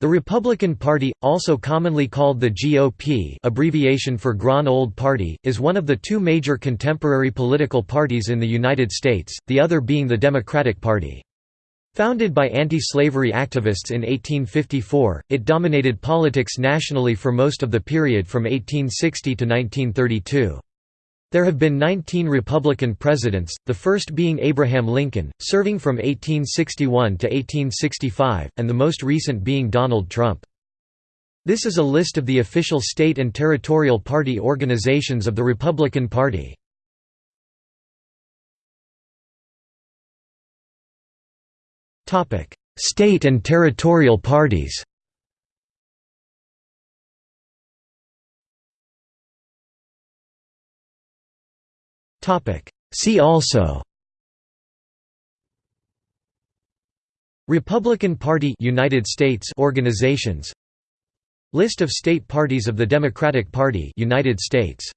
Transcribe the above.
The Republican Party, also commonly called the GOP abbreviation for Grand Old Party, is one of the two major contemporary political parties in the United States, the other being the Democratic Party. Founded by anti-slavery activists in 1854, it dominated politics nationally for most of the period from 1860 to 1932. There have been 19 Republican presidents, the first being Abraham Lincoln, serving from 1861 to 1865, and the most recent being Donald Trump. This is a list of the official state and territorial party organizations of the Republican Party. State and territorial parties See also Republican Party United States organizations List of state parties of the Democratic Party United States